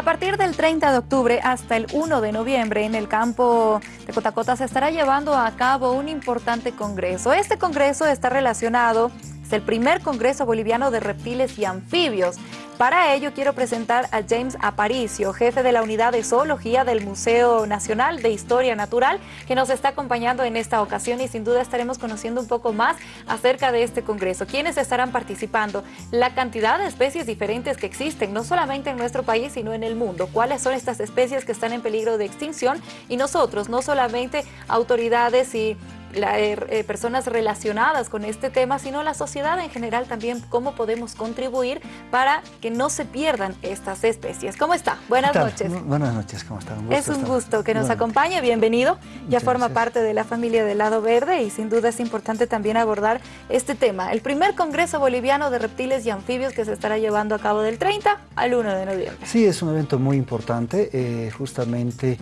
A partir del 30 de octubre hasta el 1 de noviembre en el campo de Cotacota se estará llevando a cabo un importante congreso. Este congreso está relacionado, es el primer congreso boliviano de reptiles y anfibios. Para ello quiero presentar a James Aparicio, jefe de la unidad de zoología del Museo Nacional de Historia Natural, que nos está acompañando en esta ocasión y sin duda estaremos conociendo un poco más acerca de este congreso. ¿Quiénes estarán participando? La cantidad de especies diferentes que existen, no solamente en nuestro país, sino en el mundo. ¿Cuáles son estas especies que están en peligro de extinción? Y nosotros, no solamente autoridades y eh, eh, personas relacionadas con este tema, sino la sociedad en general también, cómo podemos contribuir para que no se pierdan estas especies. ¿Cómo está? Buenas noches. Buenas noches, ¿cómo está? es un gusto que nos acompañe, bienvenido. Ya forma parte de la familia del Lado Verde y sin duda es importante también abordar este tema. El primer Congreso Boliviano de Reptiles y Anfibios que se estará llevando a cabo del 30 al 1 de noviembre. Sí, es un evento muy importante, eh, justamente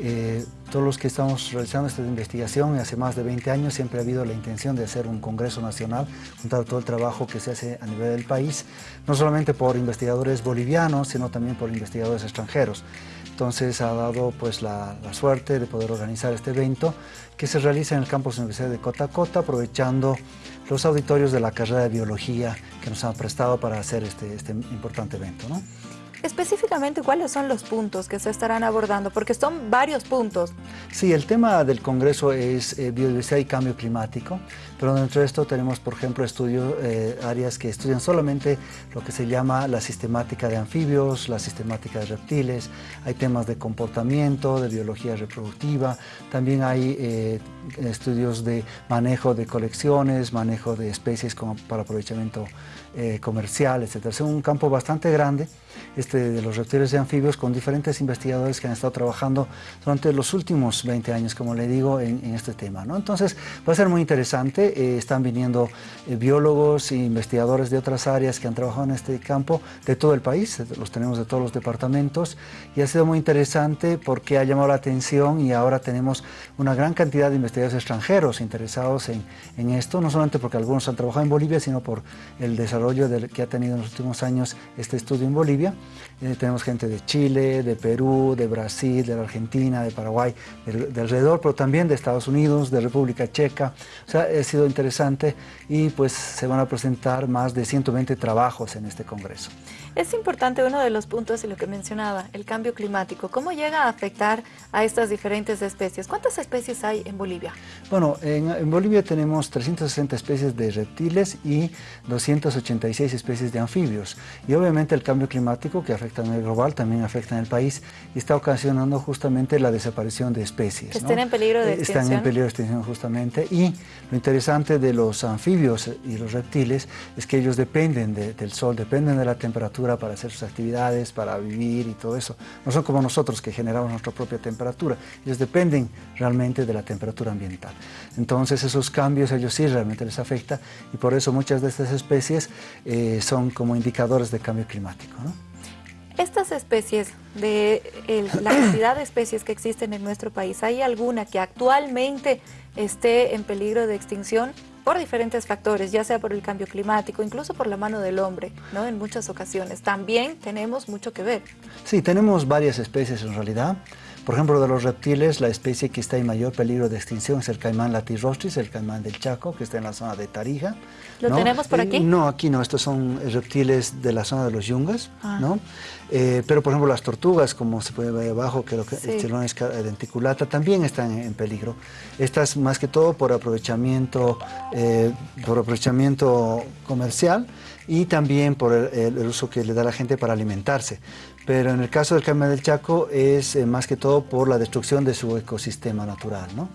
eh, todos los que estamos realizando esta investigación, hace más de 20 años siempre ha habido la intención de hacer un congreso nacional, juntar todo el trabajo que se hace a nivel del país, no solamente por investigadores bolivianos, sino también por investigadores extranjeros. Entonces ha dado pues, la, suerte de poder organizar este evento que se realiza en el campus Universidad de Cotacota, aprovechando los auditorios de la carrera de Biología que nos han prestado para hacer este, este importante evento. ¿no? Específicamente, ¿cuáles son los puntos que se estarán abordando? Porque son varios puntos. Sí, el tema del Congreso es eh, biodiversidad y cambio climático, pero dentro de esto tenemos, por ejemplo, estudios, eh, áreas que estudian solamente lo que se llama la sistemática de anfibios, la sistemática de reptiles, hay temas de comportamiento, de biología reproductiva, también hay eh, estudios de manejo de colecciones, manejo de especies como para aprovechamiento comercial, etc. Es un campo bastante grande este, de los reptiles y anfibios con diferentes investigadores que han estado trabajando durante los últimos 20 años, como le digo, en, este tema. ¿no? Entonces va a ser muy interesante, eh, están viniendo eh, biólogos e investigadores de otras áreas que han trabajado en este campo de todo el país, los tenemos de todos los departamentos y ha sido muy interesante porque ha llamado la atención y ahora tenemos una gran cantidad de investigadores extranjeros interesados en, en esto, no solamente porque algunos han trabajado en Bolivia, sino por el desarrollo que ha tenido en los últimos años este estudio en Bolivia себе. Eh, tenemos gente de Chile, de Perú, de Brasil, de la Argentina, de Paraguay, de, alrededor, pero también de Estados Unidos, de República Checa. O sea, ha sido interesante y pues se van a presentar más de 120 trabajos en este congreso. Es importante uno de los puntos y lo que mencionaba, el cambio climático. ¿Cómo llega a afectar a estas diferentes especies? ¿Cuántas especies hay en Bolivia? Bueno, en, en Bolivia tenemos 360 especies de reptiles y 286 especies de anfibios. Y obviamente el cambio climático que afecta a nivel global también afecta en el país y está ocasionando justamente la desaparición de especies. están en peligro de extinción. Eh, están en peligro de extinción justamente. Y lo interesante de los anfibios y los reptiles es que ellos dependen del sol, dependen de la temperatura para hacer sus actividades, para vivir y todo eso. No son como nosotros que generamos nuestra propia temperatura. Ellos dependen realmente de la temperatura ambiental. Entonces esos cambios ellos sí realmente les afecta y por eso muchas de estas especies eh, son como indicadores de cambio climático. Estas especies, de la cantidad de especies que existen en nuestro país, ¿hay alguna que actualmente esté en peligro de extinción? por diferentes factores, ya sea por el cambio climático, incluso por la mano del hombre, ¿no? En muchas ocasiones. También tenemos mucho que ver. Sí, tenemos varias especies en realidad. Por ejemplo, de los reptiles, la especie que está en mayor peligro de extinción es el caimán latirostris, el caimán del Chaco, que está en la zona de Tarija. ¿Lo tenemos por aquí? no, aquí no, estos son reptiles de la zona de los yungas, ah. ¿no? Eh, pero, por ejemplo, las tortugas, como se puede ver abajo, que sí. el denticulata, también están en, peligro. Estas, más que todo, por aprovechamiento, eh, por aprovechamiento comercial y también por el, uso que le da la gente para alimentarse. Pero en el caso del caimán del Chaco es eh, más que todo por la destrucción de su ecosistema natural. ¿no?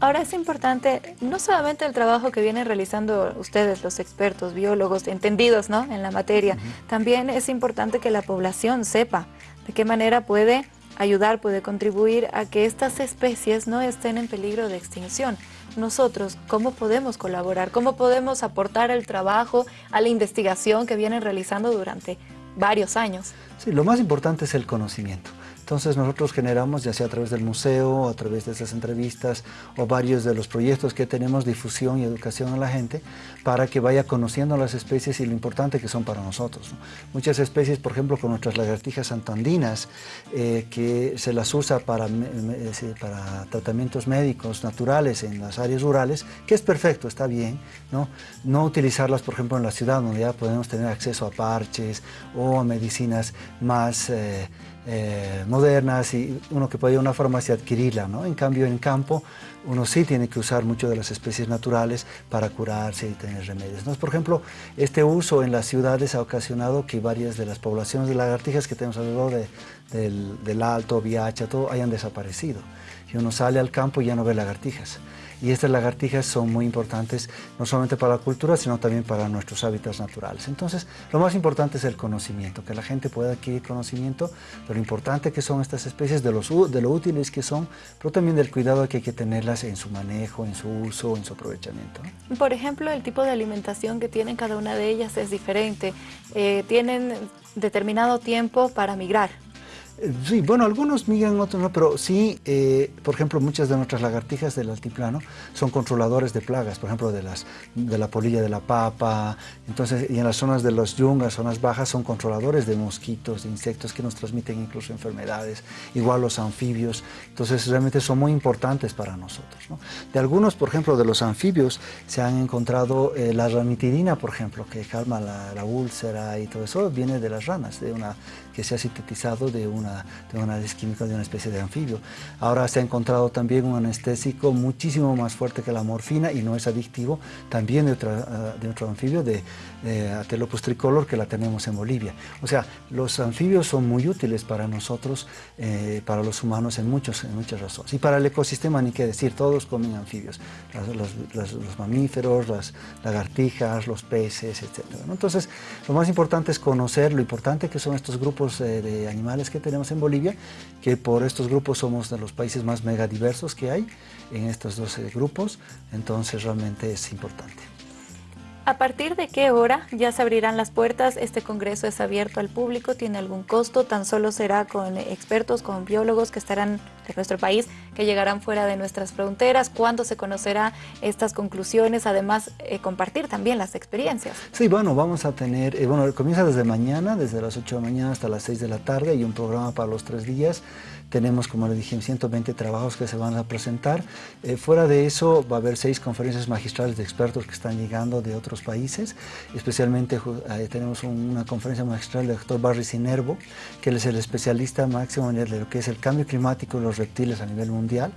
Ahora es importante no solamente el trabajo que vienen realizando ustedes, los expertos, biólogos, entendidos ¿no? en la materia, también es importante que la población sepa de qué manera puede ayudar, puede contribuir a que estas especies no estén en peligro de extinción. Nosotros, ¿cómo podemos colaborar? ¿Cómo podemos aportar el trabajo, a la investigación que vienen realizando durante varios años? Sí, lo más importante es el conocimiento. Entonces nosotros generamos, ya sea a través del museo, a través de esas entrevistas o varios de los proyectos que tenemos, difusión y educación a la gente para que vaya conociendo las especies y lo importante que son para nosotros. Muchas especies, por ejemplo, con nuestras lagartijas santandinas, eh, que se las usa para, tratamientos médicos naturales en las áreas rurales, que es perfecto, está bien, ¿no? No utilizarlas, por ejemplo, en la ciudad, donde ya podemos tener acceso a parches o a medicinas más... Eh, eh, modernas y uno que puede ir a una farmacia adquirirla, ¿no? En cambio, en campo, uno sí tiene que usar mucho de las especies naturales para curarse y tener remedios. Entonces, por ejemplo, este uso en las ciudades ha ocasionado que varias de las poblaciones de lagartijas que tenemos alrededor del, del Alto, Viacha, todo, hayan desaparecido. Y uno sale al campo y ya no ve lagartijas y estas lagartijas son muy importantes no solamente para la cultura, sino también para nuestros hábitats naturales. Entonces, lo más importante es el conocimiento, que la gente pueda adquirir conocimiento de lo importante que son estas especies, de, los, de lo útiles que son, pero también del cuidado que hay que tenerlas en su manejo, en su uso, en su aprovechamiento. Por ejemplo, el tipo de alimentación que tienen cada una de ellas es diferente. Eh, tienen determinado tiempo para migrar. Sí, bueno, algunos migran, otros no, pero sí, eh, por ejemplo, muchas de nuestras lagartijas del altiplano son controladores de plagas, por ejemplo, de, las, de la polilla de la papa, entonces, y en las zonas de los yungas, zonas bajas, son controladores de mosquitos, de insectos que nos transmiten incluso enfermedades, igual los anfibios, entonces realmente son muy importantes para nosotros. De algunos, por ejemplo, de los anfibios, se han encontrado eh, la ranitidina, por ejemplo, que calma la, la úlcera y todo eso, viene de las ranas, de una que se ha sintetizado de un de un análisis químico de una especie de anfibio. Ahora se ha encontrado también un anestésico muchísimo más fuerte que la morfina y no es adictivo, también de, otra, de otro anfibio, de, de Atelopus tricolor, que la tenemos en Bolivia. O sea, los anfibios son muy útiles para nosotros, eh, para los humanos en, muchos, en muchas razones. Y para el ecosistema ni qué decir, todos comen anfibios, los, los, mamíferos, las lagartijas, los peces, etc. Entonces, lo más importante es conocer lo importante que son estos grupos eh, de animales que tenemos en Bolivia, que por estos grupos somos de los países más megadiversos que hay en estos 12 grupos, entonces realmente es importante. ¿A partir de qué hora ya se abrirán las puertas? Este congreso es abierto al público, tiene algún costo, tan solo será con expertos, con biólogos que estarán de nuestro país, que llegarán fuera de nuestras fronteras. ¿Cuándo se conocerá estas conclusiones? Además, eh, compartir también las experiencias. Sí, bueno, vamos a tener, eh, bueno, comienza desde mañana, desde las 8 de la mañana hasta las 6 de la tarde, y un programa para los tres días. Tenemos, como le dije, 120 trabajos que se van a presentar. Eh, fuera de eso, va a haber seis conferencias magistrales de expertos que están llegando de otros países. Especialmente tenemos una conferencia magistral del doctor Barry Sinervo, que él es el especialista máximo en lo que es el cambio climático y los reptiles a nivel mundial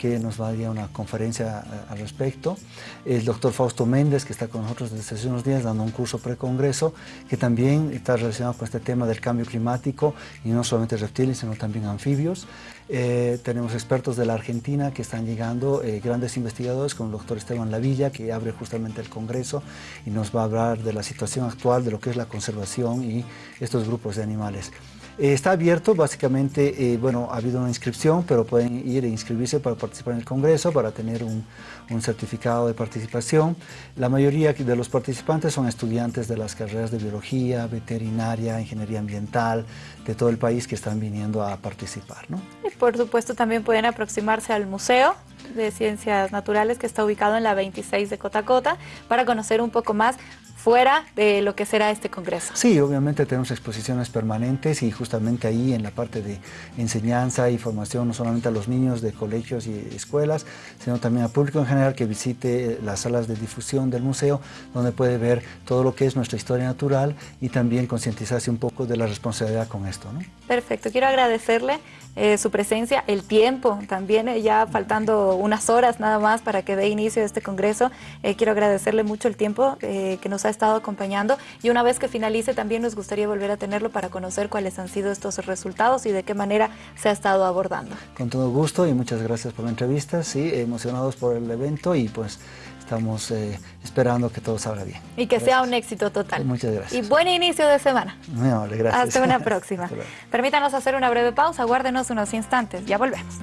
que nos va a dar una conferencia eh, al respecto. El doctor Fausto Méndez, que está con nosotros desde hace unos días dando un curso pre-congreso, que también está relacionado con este tema del cambio climático, y no solamente reptiles, sino también anfibios. Eh, tenemos expertos de la Argentina que están llegando, eh, grandes investigadores, como el doctor Esteban Lavilla, que abre justamente el Congreso y nos va a hablar de la situación actual, de lo que es la conservación y estos grupos de animales. Eh, está abierto, básicamente, eh, bueno, ha habido una inscripción, pero pueden ir e inscribirse para participar en el Congreso, para tener un, un, certificado de participación. La mayoría de los participantes son estudiantes de las carreras de biología, veterinaria, ingeniería ambiental, de todo el país que están viniendo a participar. ¿no? Y por supuesto también pueden aproximarse al museo de Ciencias Naturales que está ubicado en la 26 de Cotacota para conocer un poco más fuera de lo que será este congreso. Sí, obviamente tenemos exposiciones permanentes y justamente ahí en la parte de enseñanza y formación, no solamente a los niños de colegios y escuelas, sino también al público en general que visite las salas de difusión del museo, donde puede ver todo lo que es nuestra historia natural y también concientizarse un poco de la responsabilidad con esto. ¿no? Perfecto, quiero agradecerle eh, su presencia, el tiempo también, eh, ya faltando unas horas nada más para que dé inicio a este congreso. Eh, quiero agradecerle mucho el tiempo que nos ha estado acompañando y una vez que finalice también nos gustaría volver a tenerlo para conocer cuáles han sido estos resultados y de qué manera se ha estado abordando. Con todo gusto y muchas gracias por la entrevista, sí, emocionados por el evento y pues estamos eh, esperando que todo salga bien. Y que sea un éxito total. Muchas gracias. Y buen inicio de semana. Muy amable, gracias. Hasta una próxima. Permítanos hacer una breve pausa, guárdenos unos instantes, ya volvemos.